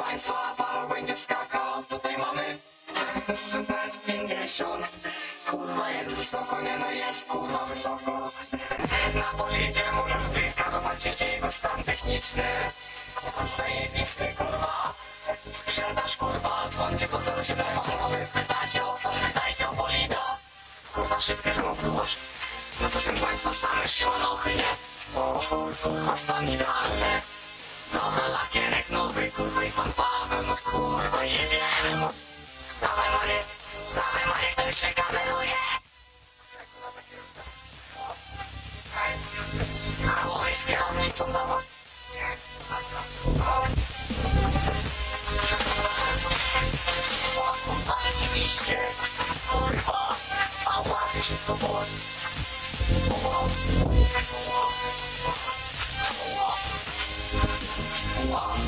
Państwa będzie skakał, tutaj mamy metr 50 Kurwa jest wysoko, nie no jest kurwa wysoko. Na polidzie może z bliska zobaczycie jego stan techniczny. Zajebisty kurwa. Sprzedaż kurwa, dzwońcie po 0700 Pytajcie o to, pytajcie o bolida. Kurwa szybkie zamówiłaś No proszę państwa, same siłanochy, nie? O kurwa stan idealny kurwa i Paweł, no kurwa, jedziemy, no. Dawaj Maniek, dawaj Maniek, ten się kameruje. Chuj z kierownicą, dawaj. Kurwa, rzeczywiście, kurwa, a łapie się to boli. Oh,